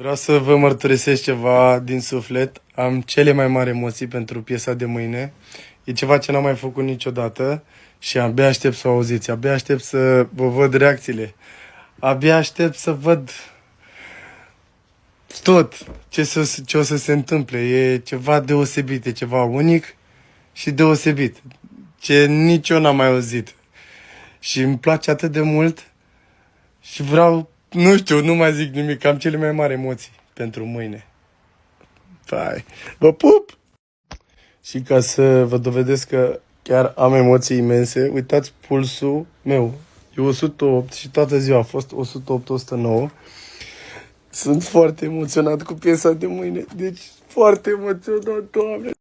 Vreau să vă mărturisesc ceva din suflet. Am cele mai mari emoții pentru piesa de mâine. E ceva ce n-am mai făcut niciodată și abia aștept să o auziți. Abia aștept să vă văd reacțiile. Abia aștept să văd tot ce, să, ce o să se întâmple. E ceva deosebit, e ceva unic și deosebit. Ce nici eu n-am mai auzit. Și îmi place atât de mult și vreau nu știu, nu mai zic nimic, am cele mai mari emoții pentru mâine. Pai, vă pup! Și ca să vă dovedesc că chiar am emoții imense, uitați pulsul meu. E 108 și toată ziua a fost 108-109. Sunt foarte emoționat cu piesa de mâine, deci foarte emoționat, doamne!